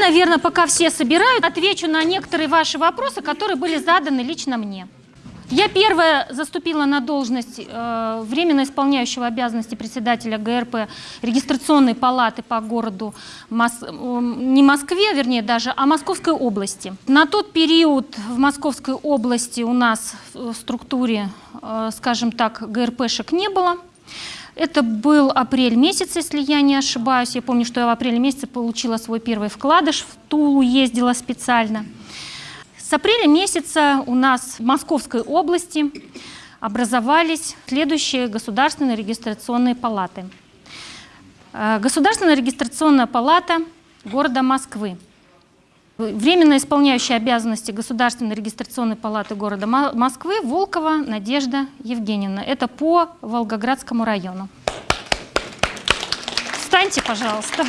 Наверное, пока все собирают, отвечу на некоторые ваши вопросы, которые были заданы лично мне. Я первая заступила на должность э, временно исполняющего обязанности председателя ГРП регистрационной палаты по городу, Мос... не Москве, вернее даже, а Московской области. На тот период в Московской области у нас в структуре, э, скажем так, ГРПшек не было. Это был апрель месяц, если я не ошибаюсь. Я помню, что я в апреле месяце получила свой первый вкладыш, в Тулу ездила специально. С апреля месяца у нас в Московской области образовались следующие государственные регистрационные палаты. Э, Государственная регистрационная палата города Москвы. Временно исполняющая обязанности Государственной регистрационной палаты города Мо- Москвы Волкова Надежда Евгеньевна. Это по Волгоградскому району. Встаньте, пожалуйста.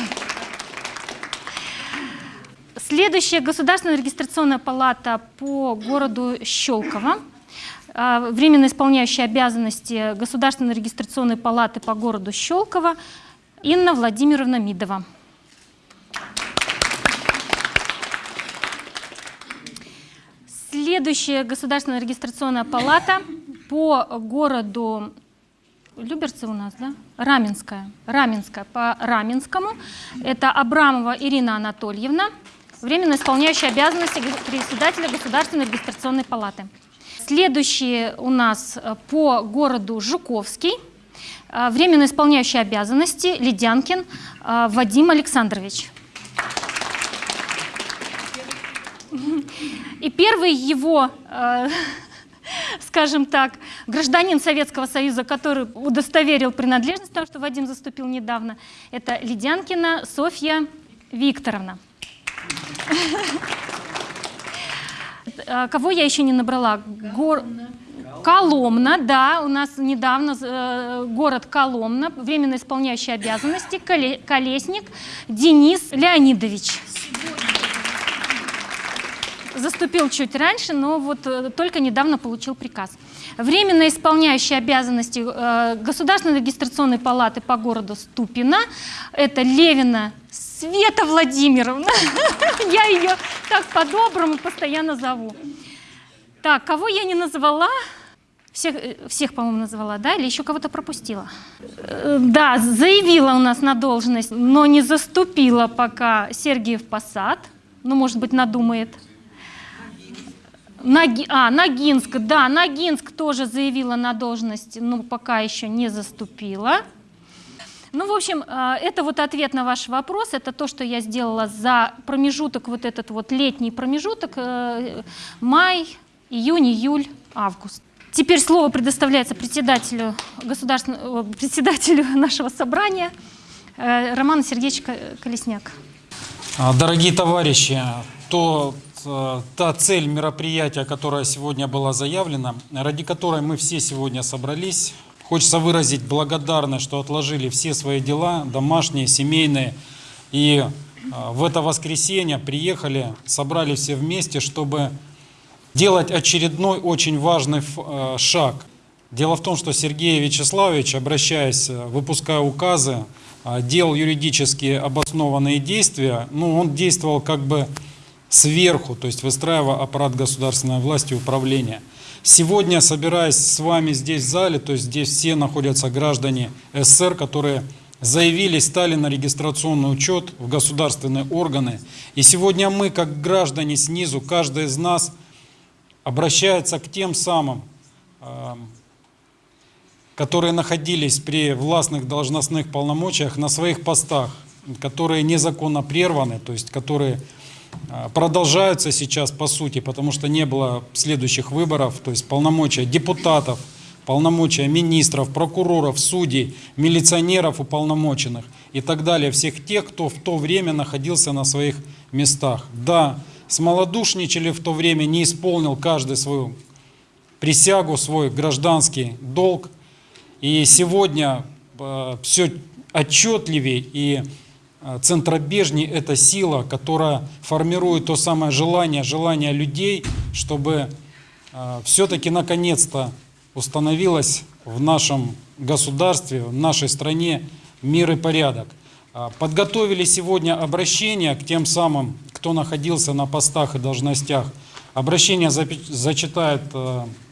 Следующая государственная регистрационная палата по городу Щелково. А, Временно исполняющая обязанности Государственной регистрационной палаты по городу Щелково Инна Владимировна Мидова. Следующая государственная регистрационная палата по городу Люберцы у нас, да? Раменская. Раменская по Раменскому. Это Абрамова Ирина Анатольевна, временно исполняющая обязанности председателя Государственной регистрационной палаты. Следующие у нас э, по городу Жуковский. Э, Временно исполняющий обязанности Ледянкин э, Вадим Александрович. И первый его, скажем так, гражданин Советского Союза, который удостоверил принадлежность, потому что Вадим заступил недавно, это Ледянкина Софья Викторовна. Э, Кого я еще не набрала? Гор- Коломна, да, у нас недавно э, город Коломна, временно исполняющий обязанности, Коле- Колесник Денис Леонидович заступил чуть раньше, но вот э, только недавно получил приказ. Временно исполняющий обязанности э, Государственной регистрационной палаты по городу Ступино, это Левина Света Владимировна. Я ее так по-доброму постоянно зову. Так, кого я не назвала? Всех, э, всех по-моему, назвала, да? Или еще кого-то пропустила? Да, заявила у нас на должность, но не заступила пока Сергеев Посад. Ну, может быть, надумает. Наги- а, Ногинск, да, Ногинск тоже заявила на должность, но пока еще не заступила. Ну, в общем, э, это вот ответ на ваш вопрос, это то, что я сделала за промежуток, вот этот вот летний промежуток, э, май, июнь, июль, август. Теперь слово предоставляется председателю, государственного, э, председателю нашего собрания э, Роману Сергеевичу Ко- Колесняк. А, Дорогие товарищи, то, та цель мероприятия, которая сегодня была заявлена, ради которой мы все сегодня собрались, хочется выразить благодарность, что отложили все свои дела, домашние, семейные, и э, в это воскресенье приехали, собрали все вместе, чтобы делать очередной очень важный э, шаг. Дело в том, что Сергей Вячеславович, обращаясь, э, выпуская указы, э, делал юридически обоснованные действия, ну, он действовал как бы сверху, то есть выстраивая аппарат государственной власти и управления. Сегодня, собираясь с вами здесь в зале, то есть здесь все находятся граждане СССР, которые заявились, стали на регистрационный учет в государственные органы. И сегодня мы, как граждане снизу, каждый из нас обращается к тем самым, эм, которые находились при властных должностных полномочиях на своих постах, которые незаконно прерваны, то есть которые продолжаются сейчас по сути, потому что не было следующих выборов, то есть полномочия депутатов, полномочия министров, прокуроров, судей, милиционеров уполномоченных и так далее, всех тех, кто в то время находился на своих местах. Да, смолодушничали в то время, не исполнил каждый свою присягу, свой гражданский долг. И сегодня все отчетливее и э, центробежней эта сила, которая формирует то самое желание, желание людей, чтобы все-таки наконец-то установилось в нашем государстве, в нашей стране мир и порядок. А, Подготовили сегодня обращение к тем самым, кто находился на постах и должностях. Обращение зачитает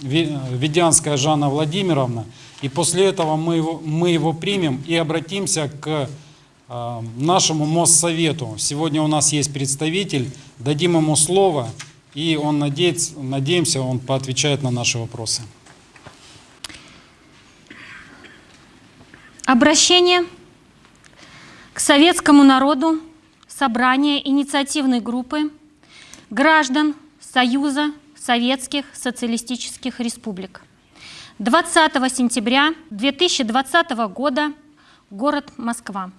Ведянская Жанна Владимировна, и после этого мы его, мы его примем и обратимся к нашему Моссовету. Сегодня у нас есть представитель, дадим ему слово, и он надеется, надеемся, он поотвечает на наши вопросы. Обращение к советскому народу, собрание инициативной группы граждан Союза Советских Социалистических Республик. 20 сентября 2020 года, город Москва.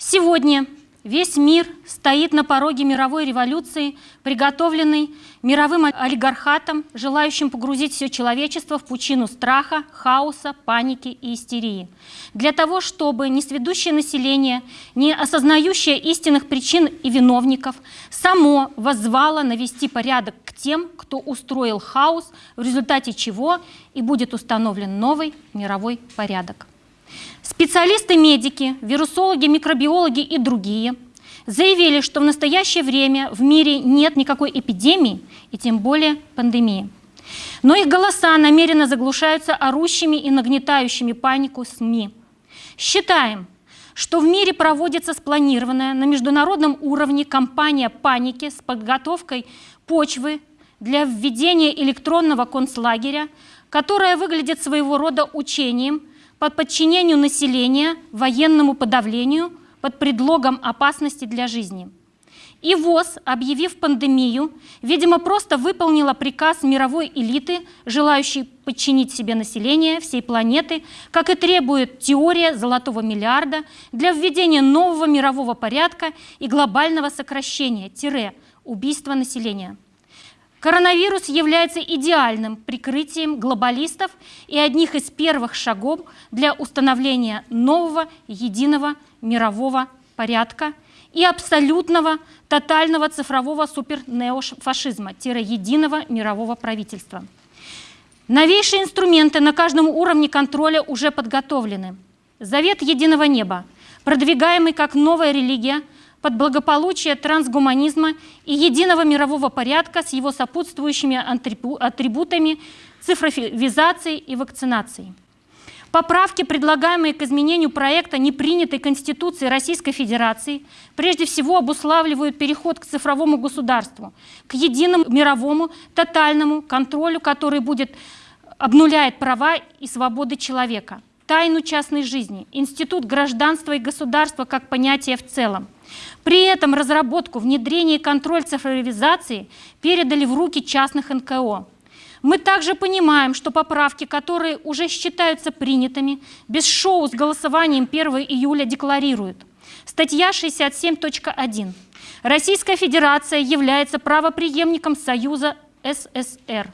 Сегодня весь мир стоит на пороге мировой революции, приготовленной мировым олигархатом, желающим погрузить все человечество в пучину страха, хаоса, паники и истерии. Для того, чтобы несведущее население, не осознающее истинных причин и виновников, само воззвало навести порядок к тем, кто устроил хаос, в результате чего и будет установлен новый мировой порядок. Специалисты-медики, вирусологи, микробиологи и другие заявили, что в настоящее время в мире нет никакой эпидемии и тем более пандемии. Но их голоса намеренно заглушаются орущими и нагнетающими панику СМИ. Считаем, что в мире проводится спланированная на международном уровне кампания паники с подготовкой почвы для введения электронного концлагеря, которая выглядит своего рода учением под подчинению населения военному подавлению под предлогом опасности для жизни. И ВОЗ, объявив пандемию, видимо, просто выполнила приказ мировой элиты, желающей подчинить себе население всей планеты, как и требует теория золотого миллиарда для введения нового мирового порядка и глобального сокращения, убийства населения. Коронавирус является идеальным прикрытием глобалистов и одних из первых шагов для установления нового единого мирового порядка и абсолютного тотального цифрового супернеофашизма-единого мирового правительства. Новейшие инструменты на каждом уровне контроля уже подготовлены. Завет единого неба, продвигаемый как новая религия – под благополучие трансгуманизма и единого мирового порядка с его сопутствующими атрибутами цифровизации и вакцинации. Поправки, предлагаемые к изменению проекта непринятой Конституции Российской Федерации, прежде всего обуславливают переход к цифровому государству, к единому мировому тотальному контролю, который будет обнуляет права и свободы человека, тайну частной жизни, институт гражданства и государства как понятие в целом – при этом разработку, внедрение и контроль цифровизации передали в руки частных НКО. Мы также понимаем, что поправки, которые уже считаются принятыми, без шоу с голосованием 1 июля декларируют. Статья 67.1. Российская Федерация является правоприемником Союза СССР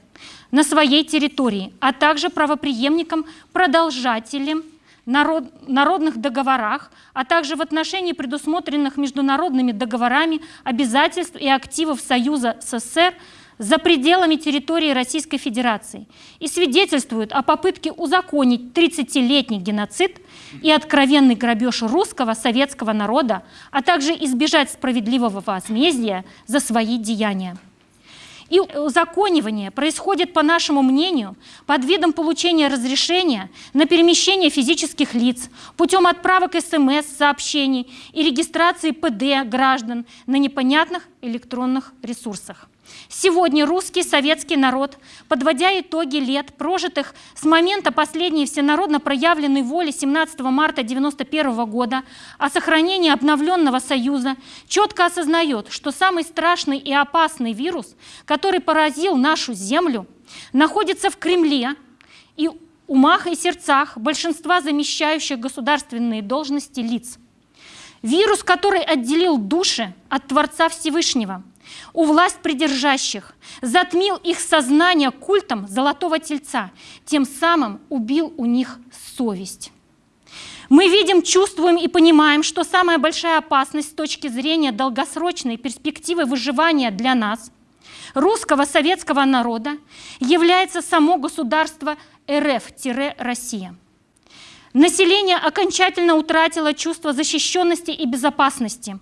на своей территории, а также правоприемником, продолжателем народ, народных договорах, а также в отношении предусмотренных международными договорами обязательств и активов Союза СССР за пределами территории Российской Федерации и свидетельствуют о попытке узаконить 30-летний геноцид и откровенный грабеж русского советского народа, а также избежать справедливого возмездия за свои деяния. И узаконивание происходит, по нашему мнению, под видом получения разрешения на перемещение физических лиц путем отправок СМС, сообщений и регистрации ПД граждан на непонятных электронных ресурсах. Сегодня русский советский народ, подводя итоги лет, прожитых с момента последней всенародно проявленной воли 17 марта 1991 года о сохранении обновленного союза, четко осознает, что самый страшный и опасный вирус, который поразил нашу землю, находится в Кремле и умах и сердцах большинства замещающих государственные должности лиц. Вирус, который отделил души от Творца Всевышнего – у власть придержащих, затмил их сознание культом золотого тельца, тем самым убил у них совесть. Мы видим, чувствуем и понимаем, что самая большая опасность с точки зрения долгосрочной перспективы выживания для нас, русского советского народа, является само государство РФ-Россия. Население окончательно утратило чувство защищенности и безопасности.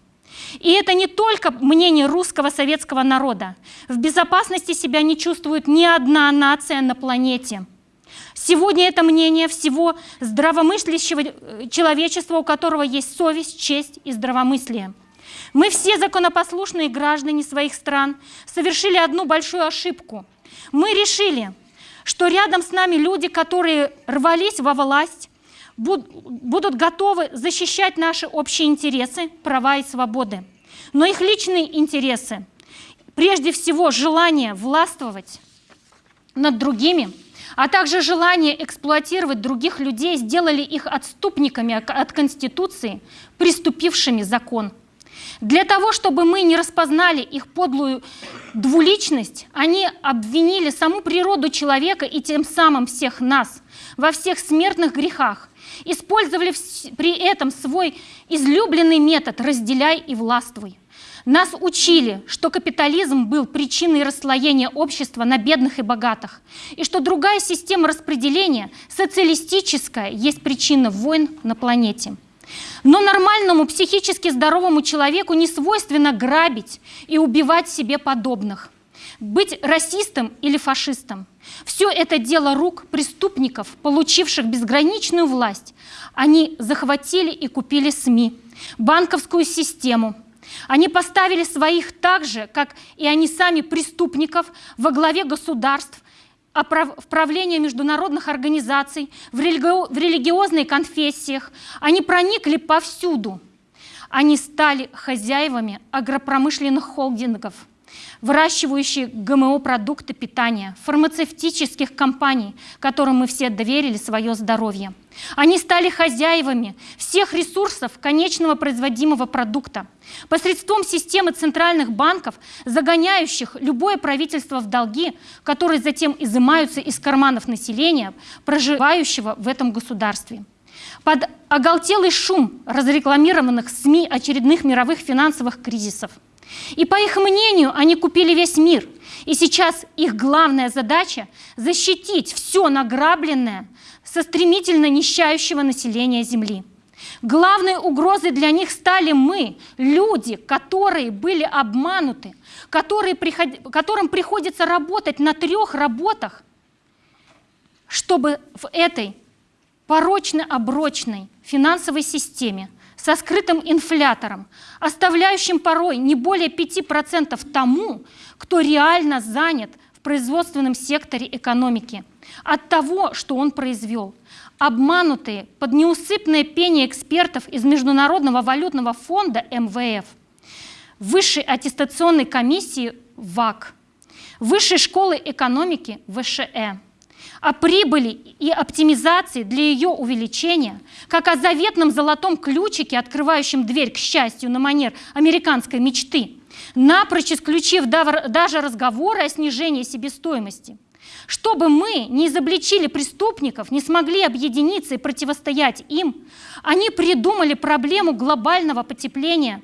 И это не только мнение русского советского народа. В безопасности себя не чувствует ни одна нация на планете. Сегодня это мнение всего здравомыслящего э, человечества, у которого есть совесть, честь и здравомыслие. Мы все законопослушные граждане своих стран совершили одну большую ошибку. Мы решили, что рядом с нами люди, которые рвались во власть, будут готовы защищать наши общие интересы, права и свободы. Но их личные интересы, прежде всего желание властвовать над другими, а также желание эксплуатировать других людей сделали их отступниками от Конституции, приступившими закон. Для того, чтобы мы не распознали их подлую двуличность, они обвинили саму природу человека и тем самым всех нас во всех смертных грехах, использовали при этом свой излюбленный метод «разделяй и властвуй». Нас учили, что капитализм был причиной расслоения общества на бедных и богатых, и что другая система распределения, социалистическая, есть причина войн на планете. Но нормальному психически здоровому человеку не свойственно грабить и убивать себе подобных, быть расистом или фашистом. Все это дело рук преступников, получивших безграничную власть. Они захватили и купили СМИ, банковскую систему. Они поставили своих так же, как и они сами преступников, во главе государств, в правление международных организаций, в, религи... в религиозных конфессиях. Они проникли повсюду. Они стали хозяевами агропромышленных холдингов – выращивающие ГМО-продукты питания, фармацевтических компаний, которым мы все доверили свое здоровье. Они стали хозяевами всех ресурсов конечного производимого продукта, посредством системы центральных банков, загоняющих любое правительство в долги, которые затем изымаются из карманов населения, проживающего в этом государстве. Под оголтелый шум разрекламированных СМИ очередных мировых финансовых кризисов – и по их мнению, они купили весь мир. И сейчас их главная задача – защитить все награбленное со стремительно нищающего населения Земли. Главной угрозой для них стали мы, люди, которые были обмануты, которые приход... которым приходится работать на трех работах, чтобы в этой порочно-оброчной финансовой системе со скрытым инфлятором, оставляющим порой не более 5% тому, кто реально занят в производственном секторе экономики, от того, что он произвел. Обманутые под неусыпное пение экспертов из Международного валютного фонда МВФ, Высшей аттестационной комиссии ВАК, Высшей школы экономики ВШЭ о прибыли и оптимизации для ее увеличения, как о заветном золотом ключике, открывающем дверь к счастью на манер американской мечты, напрочь исключив даже разговоры о снижении себестоимости. Чтобы мы не изобличили преступников, не смогли объединиться и противостоять им, они придумали проблему глобального потепления,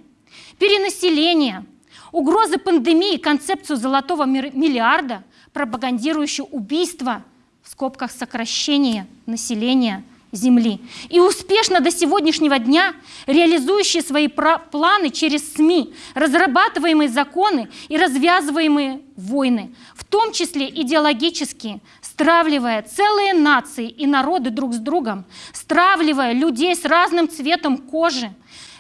перенаселения, угрозы пандемии, концепцию золотого миллиарда, пропагандирующую убийство – в скобках сокращение населения Земли. И успешно до сегодняшнего дня реализующие свои планы через СМИ, разрабатываемые законы и развязываемые войны, в том числе идеологические, стравливая целые нации и народы друг с другом, стравливая людей с разным цветом кожи,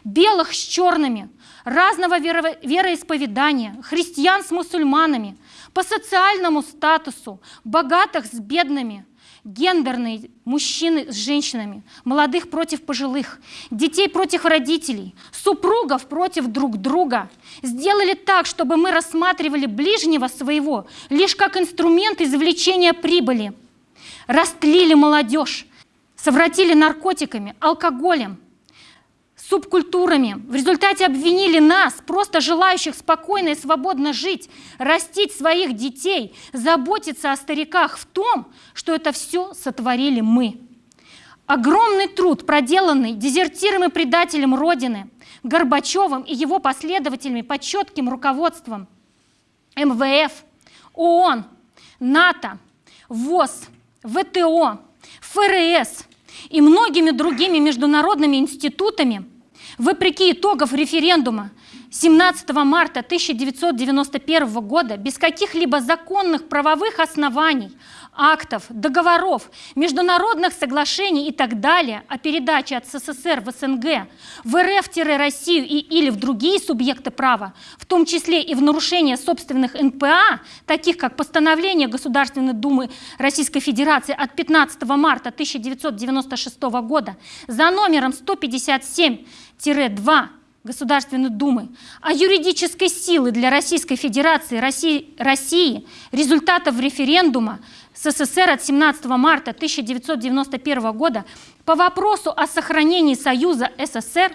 белых с черными, разного веро вероисповедания, христиан с мусульманами – по социальному статусу, богатых с бедными, гендерные мужчины с женщинами, молодых против пожилых, детей против родителей, супругов против друг друга. Сделали так, чтобы мы рассматривали ближнего своего лишь как инструмент извлечения прибыли. Растлили молодежь, совратили наркотиками, алкоголем – субкультурами. В результате обвинили нас, просто желающих спокойно и свободно жить, растить своих детей, заботиться о стариках в том, что это все сотворили мы. Огромный труд, проделанный дезертиром и предателем Родины, Горбачевым и его последователями под четким руководством МВФ, ООН, НАТО, ВОЗ, ВТО, ФРС – и многими другими международными институтами, вопреки итогов референдума 17 марта 1991 года без каких-либо законных правовых оснований актов, договоров, международных соглашений и так далее о передаче от СССР в СНГ, в РФ-Россию и или в другие субъекты права, в том числе и в нарушение собственных НПА, таких как постановление Государственной Думы Российской Федерации от 15 марта 1996 года за номером 157-2 Государственной Думы о юридической силы для Российской Федерации России, России результатов референдума СССР от 17 марта 1991 года по вопросу о сохранении Союза СССР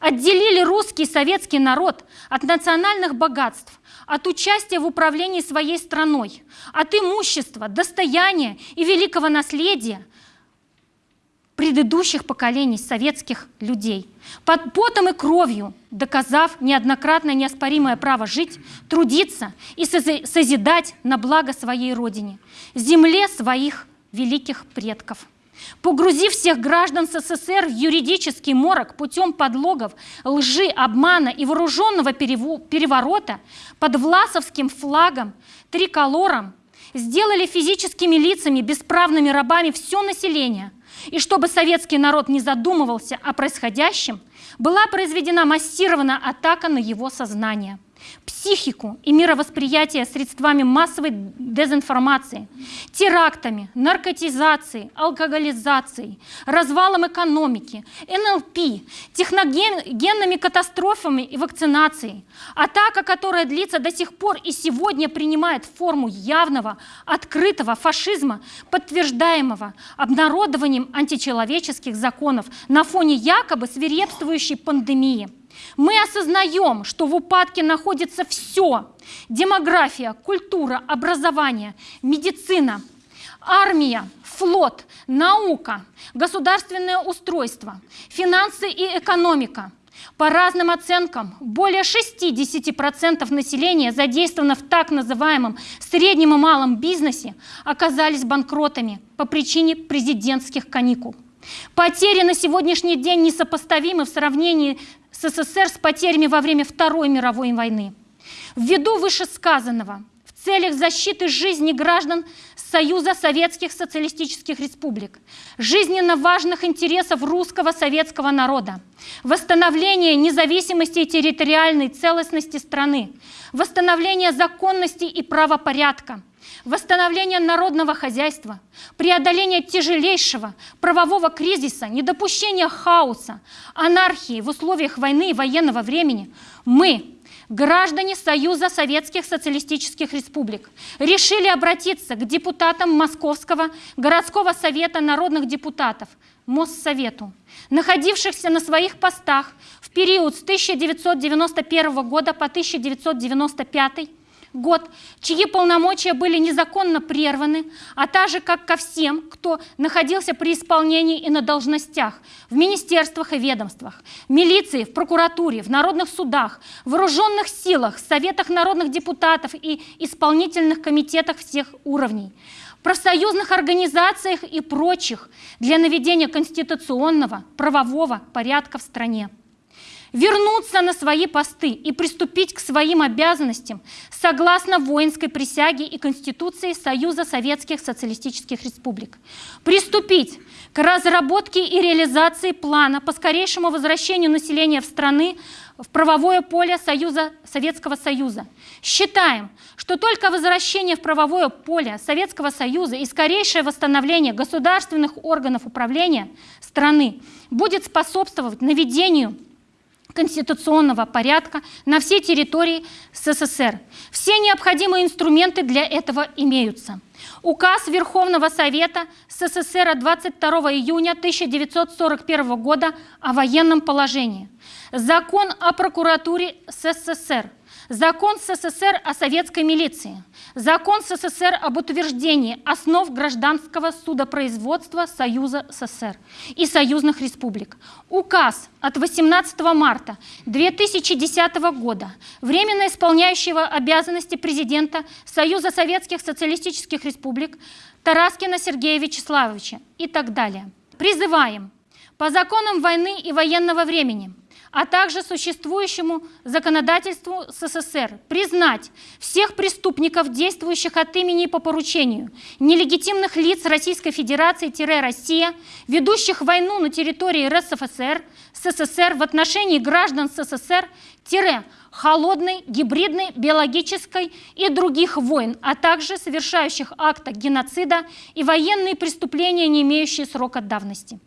отделили русский советский народ от национальных богатств, от участия в управлении своей страной, от имущества, достояния и великого наследия предыдущих поколений советских людей, под потом и кровью доказав неоднократно неоспоримое право жить, трудиться и созидать на благо своей Родине, земле своих великих предков. Погрузив всех граждан СССР в юридический морок путем подлогов, лжи, обмана и вооруженного переворота под власовским флагом, триколором, сделали физическими лицами, бесправными рабами все население. И чтобы советский народ не задумывался о происходящем, была произведена массированная атака на его сознание – психику и мировосприятие средствами массовой дезинформации, терактами, наркотизацией, алкоголизацией, развалом экономики, НЛП, техногенными катастрофами и вакцинацией. Атака, которая длится до сих пор и сегодня принимает форму явного, открытого фашизма, подтверждаемого обнародованием античеловеческих законов на фоне якобы свирепствующей пандемии – мы осознаем, что в упадке находится все – демография, культура, образование, медицина, армия, флот, наука, государственное устройство, финансы и экономика. По разным оценкам, более 60% населения, задействовано в так называемом среднем и малом бизнесе, оказались банкротами по причине президентских каникул. Потери на сегодняшний день несопоставимы в сравнении СССР с потерями во время Второй мировой войны. Ввиду вышесказанного, в целях защиты жизни граждан Союза Советских Социалистических Республик, жизненно важных интересов русского советского народа, восстановления независимости и территориальной целостности страны, восстановления законности и правопорядка, восстановление народного хозяйства, преодоление тяжелейшего правового кризиса, недопущение хаоса, анархии в условиях войны и военного времени, мы, граждане Союза Советских Социалистических Республик, решили обратиться к депутатам Московского городского совета народных депутатов, Моссовету, находившихся на своих постах в период с 1991 года по 1995 год, чьи полномочия были незаконно прерваны, а также как ко всем, кто находился при исполнении и на должностях в министерствах и ведомствах, в милиции, в прокуратуре, в народных судах, в вооруженных силах, советах народных депутатов и исполнительных комитетах всех уровней, профсоюзных организациях и прочих для наведения конституционного правового порядка в стране вернуться на свои посты и приступить к своим обязанностям согласно воинской присяге и Конституции Союза Советских Социалистических Республик. Приступить к разработке и реализации плана по скорейшему возвращению населения в страны в правовое поле Союза, Советского Союза. Считаем, что только возвращение в правовое поле Советского Союза и скорейшее восстановление государственных органов управления страны будет способствовать наведению конституционного порядка на всей территории СССР. Все необходимые инструменты для этого имеются. Указ Верховного Совета СССР от 22 июня 1941 года о военном положении. Закон о прокуратуре СССР. Закон СССР о советской милиции, Закон СССР об утверждении основ гражданского судопроизводства Союза СССР и союзных республик, Указ от 18 марта 2010 года, временно исполняющего обязанности президента Союза Советских Социалистических Республик Тараскина Сергея Вячеславовича и так далее. Призываем. По законам войны и военного времени – а также существующему законодательству СССР признать всех преступников, действующих от имени и по поручению нелегитимных лиц Российской Федерации-Россия, ведущих войну на территории РСФСР, СССР в отношении граждан СССР, холодной, гибридной, биологической и других войн, а также совершающих акты геноцида и военные преступления, не имеющие срока давности.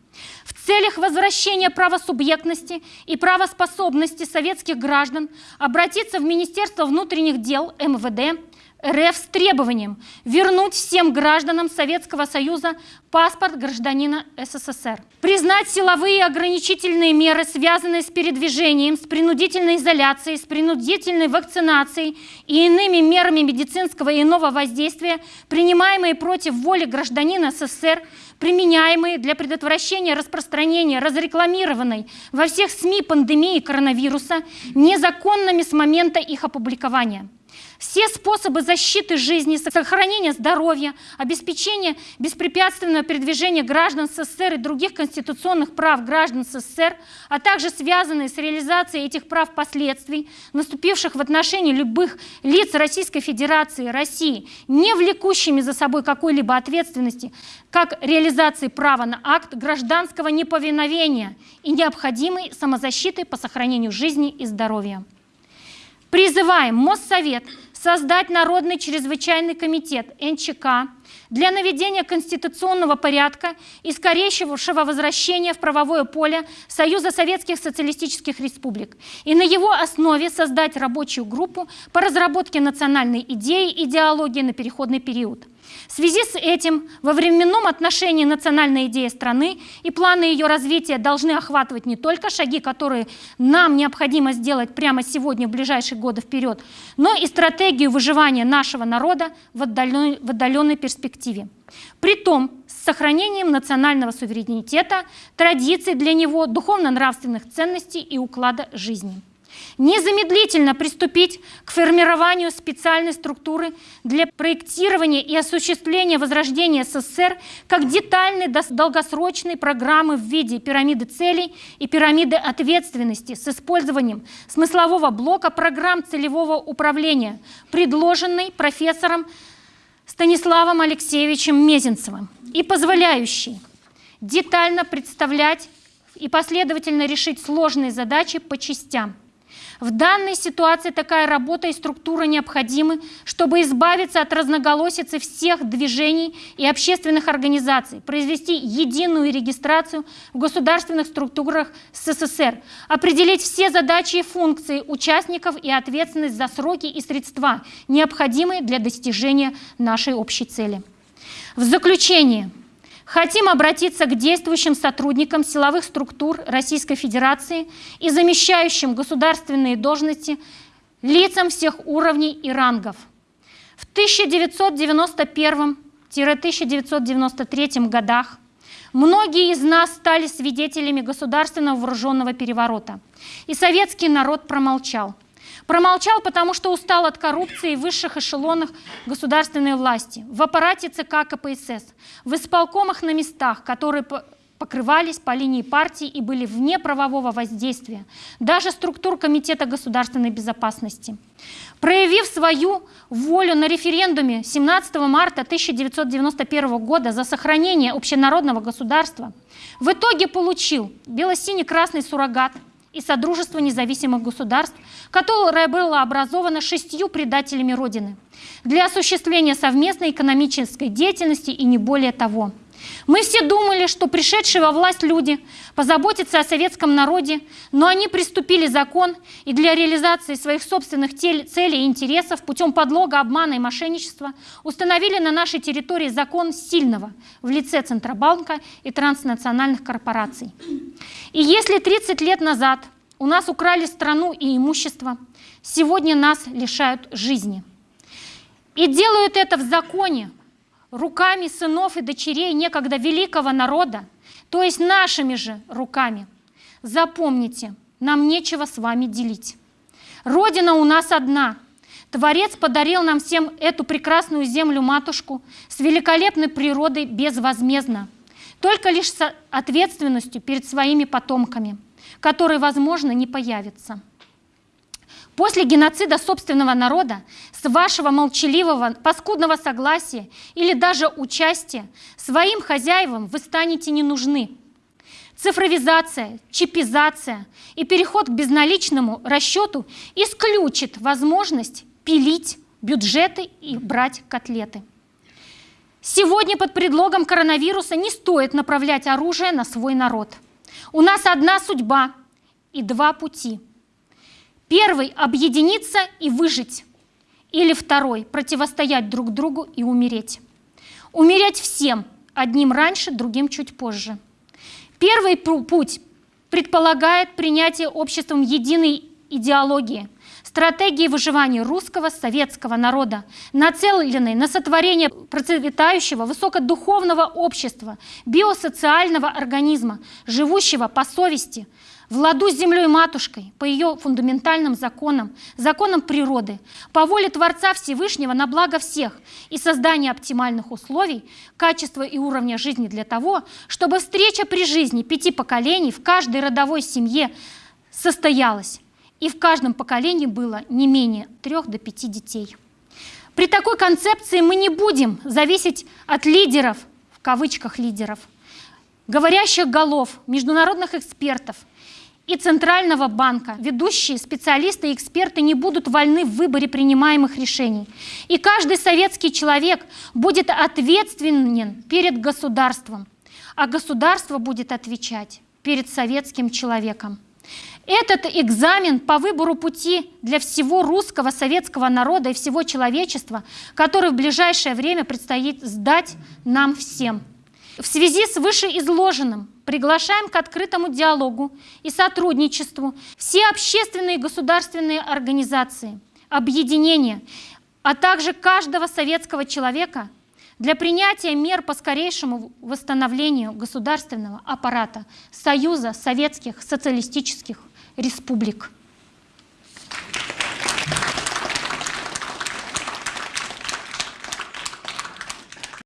В целях возвращения правосубъектности и правоспособности советских граждан обратиться в Министерство внутренних дел МВД РФ с требованием вернуть всем гражданам Советского Союза паспорт гражданина СССР. Признать силовые ограничительные меры, связанные с передвижением, с принудительной изоляцией, с принудительной вакцинацией и иными мерами медицинского и иного воздействия, принимаемые против воли гражданина СССР, применяемые для предотвращения распространения разрекламированной во всех СМИ пандемии коронавируса незаконными с момента их опубликования. Все способы защиты жизни, сохранения здоровья, обеспечения беспрепятственного передвижения граждан СССР и других конституционных прав граждан СССР, а также связанные с реализацией этих прав последствий, наступивших в отношении любых лиц Российской Федерации России, не влекущими за собой какой-либо ответственности, как реализации права на акт гражданского неповиновения и необходимой самозащиты по сохранению жизни и здоровья. Призываем Моссовет создать Народный чрезвычайный комитет НЧК для наведения конституционного порядка и скорейшего возвращения в правовое поле Союза Советских Социалистических Республик и на его основе создать рабочую группу по разработке национальной идеи и идеологии на переходный период. В связи с этим во временном отношении национальная идея страны и планы ее развития должны охватывать не только шаги, которые нам необходимо сделать прямо сегодня, в ближайшие годы вперед, но и стратегию выживания нашего народа в отдаленной, в отдаленной перспективе. Притом с сохранением национального суверенитета, традиций для него, духовно-нравственных ценностей и уклада жизни незамедлительно приступить к формированию специальной структуры для проектирования и осуществления возрождения СССР как детальной долгосрочной программы в виде пирамиды целей и пирамиды ответственности с использованием смыслового блока программ целевого управления, предложенной профессором Станиславом Алексеевичем Мезенцевым и позволяющей детально представлять и последовательно решить сложные задачи по частям. В данной ситуации такая работа и структура необходимы, чтобы избавиться от разноголосицы всех движений и общественных организаций, произвести единую регистрацию в государственных структурах СССР, определить все задачи и функции участников и ответственность за сроки и средства, необходимые для достижения нашей общей цели. В заключение – Хотим обратиться к действующим сотрудникам силовых структур Российской Федерации и замещающим государственные должности лицам всех уровней и рангов. В 1991-1993 годах многие из нас стали свидетелями государственного вооруженного переворота, и советский народ промолчал – Промолчал, потому что устал от коррупции в высших эшелонах государственной власти, в аппарате ЦК КПСС, в исполкомах на местах, которые покрывались по линии партии и были вне правового воздействия, даже структур Комитета государственной безопасности. Проявив свою волю на референдуме 17 марта 1991 года за сохранение общенародного государства, в итоге получил бело-синий-красный суррогат – и Содружество независимых государств, которое было образовано шестью предателями Родины для осуществления совместной экономической деятельности и не более того. Мы все думали, что пришедшие во власть люди позаботятся о советском народе, но они приступили закон и для реализации своих собственных целей и интересов путем подлога, обмана и мошенничества установили на нашей территории закон сильного в лице Центробанка и транснациональных корпораций. И если 30 лет назад у нас украли страну и имущество, сегодня нас лишают жизни. И делают это в законе, руками сынов и дочерей некогда великого народа, то есть нашими же руками. Запомните, нам нечего с вами делить. Родина у нас одна. Творец подарил нам всем эту прекрасную землю-матушку с великолепной природой безвозмездно. только лишь с ответственностью перед своими потомками, которые, возможно, не появятся. После геноцида собственного народа, с вашего молчаливого, паскудного согласия или даже участия, своим хозяевам вы станете не нужны. Цифровизация, чипизация и переход к безналичному расчету исключит возможность пилить бюджеты и брать котлеты. Сегодня под предлогом коронавируса не стоит направлять оружие на свой народ. У нас одна судьба и два пути. Первый – объединиться и выжить. Или второй – противостоять друг другу и умереть. Умереть всем, одним раньше, другим чуть позже. Первый путь предполагает принятие обществом единой идеологии – стратегии выживания русского советского народа, нацеленной на сотворение процветающего высокодуховного общества, биосоциального организма, живущего по совести, в ладу с землей матушкой, по ее фундаментальным законам, законам природы, по воле Творца Всевышнего на благо всех и создание оптимальных условий, качества и уровня жизни для того, чтобы встреча при жизни пяти поколений в каждой родовой семье состоялась и в каждом поколении было не менее трех до пяти детей. При такой концепции мы не будем зависеть от лидеров, в кавычках лидеров, говорящих голов, международных экспертов и Центрального банка. Ведущие специалисты и эксперты не будут вольны в выборе принимаемых решений. И каждый советский человек будет ответственен перед государством, а государство будет отвечать перед советским человеком. Этот экзамен по выбору пути для всего русского советского народа и всего человечества, который в ближайшее время предстоит сдать нам всем. В связи с вышеизложенным приглашаем к открытому диалогу и сотрудничеству все общественные и государственные организации, объединения, а также каждого советского человека для принятия мер по скорейшему восстановлению государственного аппарата Союза Советских Социалистических республик.